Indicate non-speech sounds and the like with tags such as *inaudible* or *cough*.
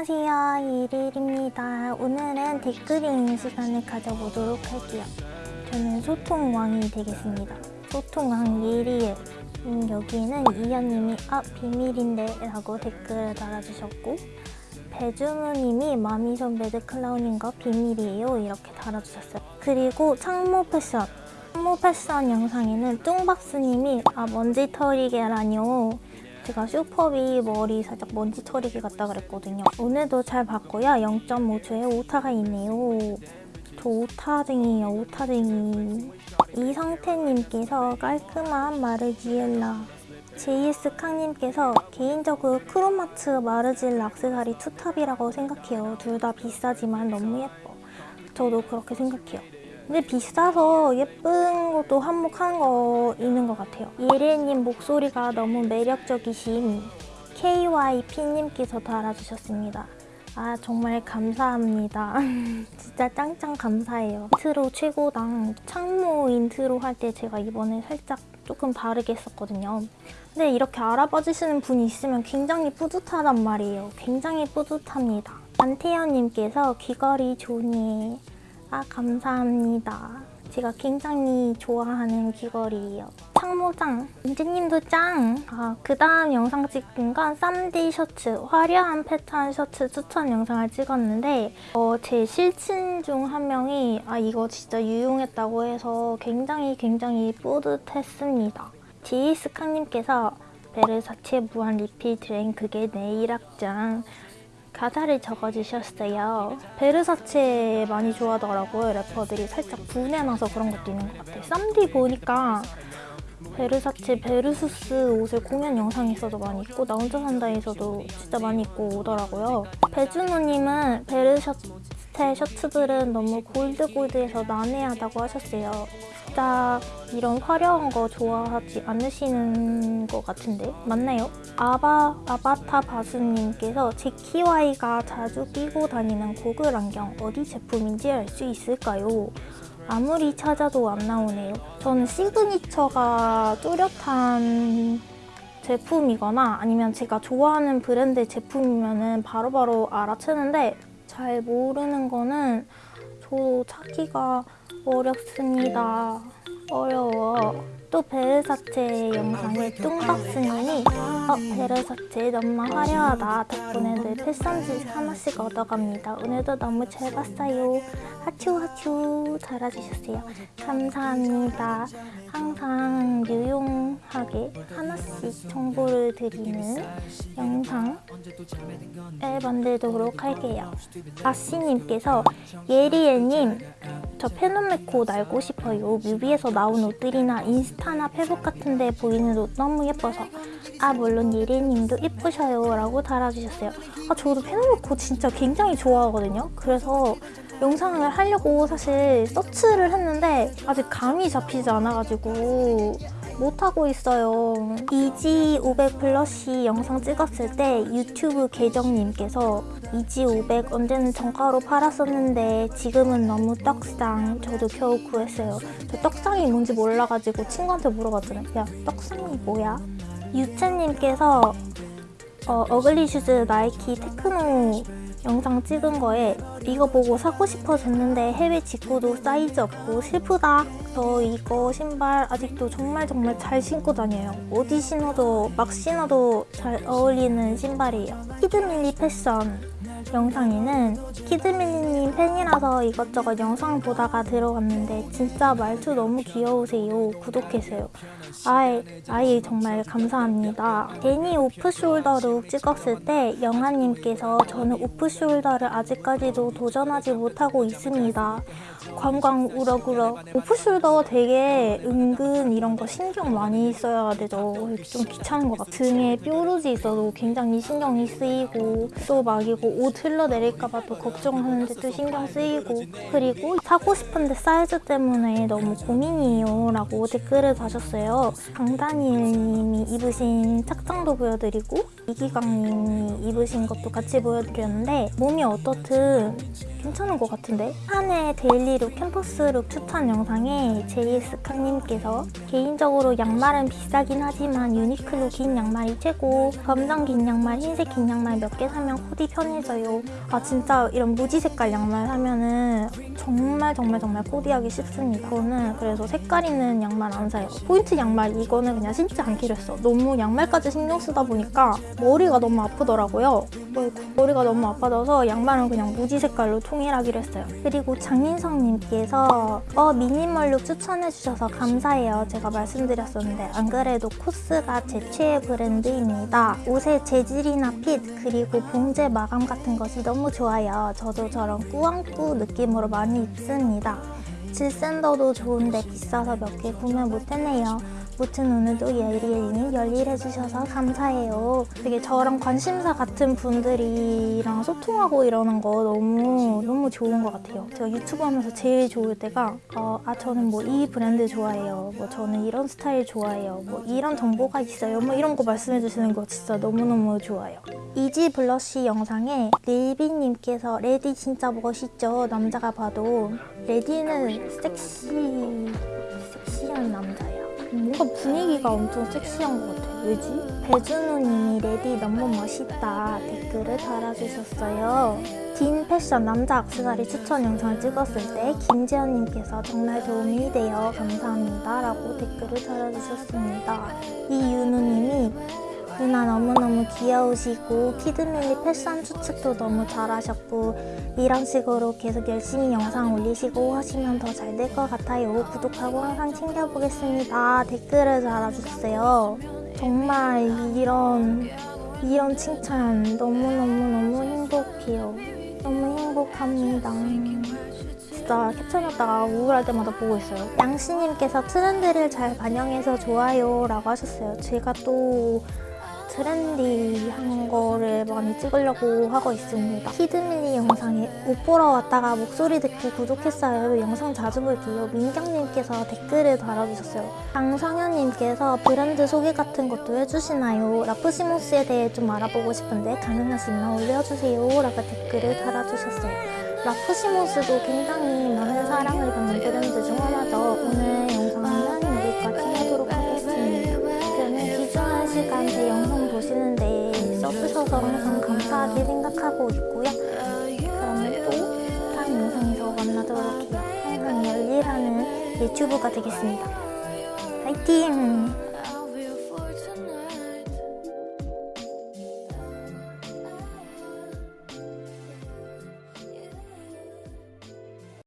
안녕하세요. 이릴입니다. 오늘은 댓글 읽는 시간을 가져보도록 할게요. 저는 소통왕이 되겠습니다. 소통왕 예리엘 음, 여기는 이현님이 아 비밀인데 라고 댓글을 달아주셨고 배준우님이 마미선 매드클라운인 거 비밀이에요. 이렇게 달아주셨어요. 그리고 창모 패션. 창모 패션 영상에는 뚱박스님이 아 먼지 털이게라뇨 제가 슈퍼비 머리 살짝 먼지털이개 같다 그랬거든요. 오늘도 잘 봤고요. 0.5초에 오타가 있네요. 저 오타쟁이에요, 오타쟁이. 이성태님께서 깔끔한 마르지엘라. JS 캉님께서 개인적으로 크롬하츠 마르지엘라 악세사리 투탑이라고 생각해요. 둘 다 비싸지만 너무 예뻐. 저도 그렇게 생각해요. 근데 비싸서 예쁜 것도 한몫한 거 있는 것 같아요. 예리님 목소리가 너무 매력적이신 KYP님께서 달아주셨습니다. 아 정말 감사합니다. *laughs* 진짜 짱짱 감사해요. 인트로 최고당 창모 인트로 할 때 제가 이번에 살짝 조금 다르게 했었거든요. 근데 이렇게 알아봐 주시는 분이 있으면 굉장히 뿌듯하단 말이에요. 굉장히 뿌듯합니다. 안태현님께서 귀걸이 존예 아 감사합니다. 제가 굉장히 좋아하는 귀걸이에요. 창모짱, 은지님도 짱! 아, 그 다음 영상 찍은 건 쌈디 셔츠, 화려한 패턴 셔츠 추천 영상을 찍었는데 어, 제 실친 중 한 명이 아 이거 진짜 유용했다고 해서 굉장히 굉장히 뿌듯했습니다. JS 캉님께서 베르사체 무한 리필 드랭 그게 내일 악장 가사를 적어주셨어요. 베르사체 많이 좋아하더라고요, 래퍼들이. 살짝 부내나서 그런 것도 있는 것 같아요. 쌈디 보니까 베르사체 베르수스 옷을 공연 영상에서도 많이 입고 나 혼자 산다에서도 진짜 많이 입고 오더라고요. 배준호님은 베르사체 셔츠들은 너무 골드골드해서 난해하다고 하셨어요. 진짜 이런 화려한 거 좋아하지 않으시는 것 같은데 맞나요? 아바, 아바타 바수님께서 재키와이가 자주 끼고 다니는 고글 안경 어디 제품인지 알 수 있을까요? 아무리 찾아도 안 나오네요. 저는 시그니처가 뚜렷한 제품이거나 아니면 제가 좋아하는 브랜드 제품이면 바로바로 알아채는데 잘 모르는 거는 저도 찾기가 어렵습니다. 어려워. 또 베르사체 영상에 뚱박스님이 어 베르사체 너무 화려하다. 덕분에 늘 패션지 하나씩 얻어갑니다. 오늘도 너무 잘 봤어요. 하츄 하츄. 달아주셨어요. 감사합니다 항상 유용하게 하나씩 정보를 드리는 영상을 만들도록 할게요 아씨님께서 예리애님 저 페노메코 날고 싶어요. 뮤비에서 나온 옷들이나 인스타나 페북 같은 데 보이는 옷 너무 예뻐서 아 물론 예리님도 예쁘셔요 라고 달아주셨어요. 아 저도 페노메코 진짜 굉장히 좋아하거든요. 그래서 영상을 하려고 사실 서치를 했는데 아직 감이 잡히지 않아가지고 못하고 있어요. 이지 500 블러쉬 영상 찍었을 때 유튜브 계정님께서 이지 500 언제는 정가로 팔았었는데 지금은 너무 떡상 저도 겨우 구했어요. 저 떡상이 뭔지 몰라가지고 친구한테 물어봤잖아요. 야 떡상이 뭐야? 유채님께서 어, ugly shoes 나이키 테크노 영상 찍은 거에 이거 보고 사고 싶어졌는데 해외 직구도 사이즈 없고 슬프다. 저 이거 신발 아직도 정말 정말 잘 신고 다녀요. 어디 신어도 막 신어도 잘 어울리는 신발이에요. 키드밀리 패션 영상에는 키드밀리님 팬이라서 이것저것 영상 보다가 들어갔는데 진짜 말투 너무 귀여우세요. 구독해주세요. 아이, 아이 정말 감사합니다. 애니 off shoulder look 찍었을 때 영아님께서 저는 off shoulder를 아직까지도 도전하지 못하고 있습니다. 관광 우럭우럭 off shoulder 되게 은근 이런 거 신경 많이 써야 되죠. 좀 귀찮은 것 같아요. 등에 뾰루지 있어도 굉장히 신경이 쓰이고 또 막 이거 옷 흘러내릴까 봐 또 걱정하는데 또 신경 쓰이고 그리고 사고 싶은데 사이즈 때문에 너무 고민이에요 라고 댓글을 다셨어요. 강다니엘 님이 입으신 착장도 보여드리고 이기광님이 입으신 것도 같이 보여드렸는데 몸이 어떻든 괜찮은 것 같은데 한해 daily look campus look 추천 영상에 JS 캉님께서 개인적으로 양말은 비싸긴 하지만 유니클로 긴 양말이 최고 검정 긴 양말, 흰색 긴 양말 몇 개 사면 코디 편해져요 아 진짜 이런 무지 색깔 양말 사면은 정말 정말 정말 코디하기 쉽습니다. 저는 그래서 색깔 있는 양말 안 사요. 포인트 양말 이거는 그냥 신지 않기로 했어. 너무 양말까지 신경 쓰다 보니까 머리가 너무 아프더라고요. 어이구, 머리가 너무 아파져서 양말은 그냥 무지 색깔로 통일하기로 했어요. 그리고 장민성님께서 어 미니멀룩 추천해주셔서 감사해요. 제가 말씀드렸었는데 안 그래도 코스가 제 최애 브랜드입니다. 옷의 재질이나 핏 그리고 봉제 마감 같은 것이 너무 좋아요. 저도 저런 꾸안꾸 느낌으로 많이 입습니다 질샌더도 좋은데 비싸서 몇 개 구매 못했네요. 무튼 오늘도 예리예리님 열일해주셔서 감사해요. 되게 저랑 관심사 같은 분들이랑 소통하고 이러는 거 너무 너무 좋은 것 같아요. 제가 유튜브 하면서 제일 좋을 때가 어, 아 저는 뭐 이 브랜드 좋아해요. 뭐 저는 이런 스타일 좋아해요. 뭐 이런 정보가 있어요. 뭐 이런 거 말씀해 주시는 거 진짜 너무너무 좋아요. Yeezy Blush 영상에 릴비님께서 Reddy 진짜 멋있죠. 남자가 봐도 Reddy는 섹시 섹시한 남자야. 뭔가 분위기가 엄청 섹시한 것 같아. 왜지? 배준호님이 Reddy 너무 멋있다 댓글을 달아주셨어요. DEAN 패션 남자 악세사리 추천 영상을 찍었을 때 김지연님께서 정말 도움이 돼요. 감사합니다. 라고 댓글을 달아주셨습니다. 이윤우님이 누나 너무너무 귀여우시고 Kid Milli 패션 추측도 너무 잘하셨고 이런 식으로 계속 열심히 영상 올리시고 하시면 더 잘 될 것 같아요. 구독하고 항상 챙겨보겠습니다. 댓글을 달아주세요. 정말 이런 이런 칭찬 너무너무너무 행복해요. 너무 행복합니다. 진짜 캡처해놨다가 우울할 때마다 보고 있어요. 양씨님께서 트렌드를 잘 반영해서 좋아요 라고 하셨어요. 제가 또 트렌디한 거를 많이 찍으려고 하고 있습니다. 히드미니 영상에 옷 보러 왔다가 목소리 듣고 구독했어요. 영상 자주 볼게요. 민경님께서 댓글을 달아주셨어요. 강성현님께서 브랜드 소개 같은 것도 해주시나요? 라프시모스에 대해 좀 알아보고 싶은데 가능하시면 올려주세요. 라고 댓글을 달아주셨어요. 라프시모스도 굉장히 많은 사랑을 받는 써주셔서 항상 감사하게 생각하고 있고요. 그러면 또 다음 영상에서 만나도록 해요. 항상 열일하는 유튜브가 되겠습니다. 화이팅!